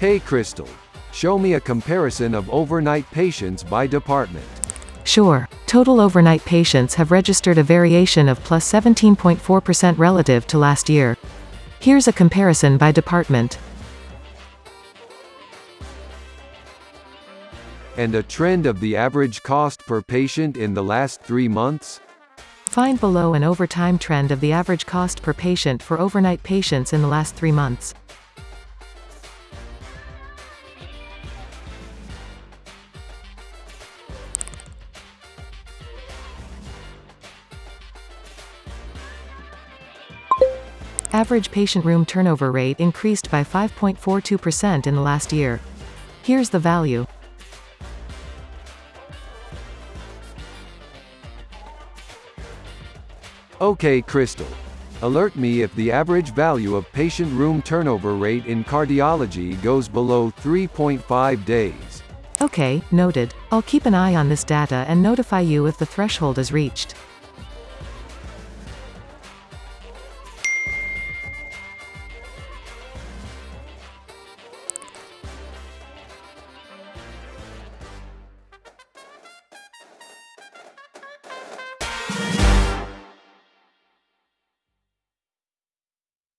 Hey Crystal. Show me a comparison of overnight patients by department. Sure. Total overnight patients have registered a variation of plus 17.4% relative to last year. Here's a comparison by department. And a trend of the average cost per patient in the last three months? Find below an over time trend of the average cost per patient for overnight patients in the last three months. Average patient room turnover rate increased by 5.42% in the last year. Here's the value. Okay Crystal. Alert me if the average value of patient room turnover rate in cardiology goes below 3.5 days. Okay, noted. I'll keep an eye on this data and notify you if the threshold is reached.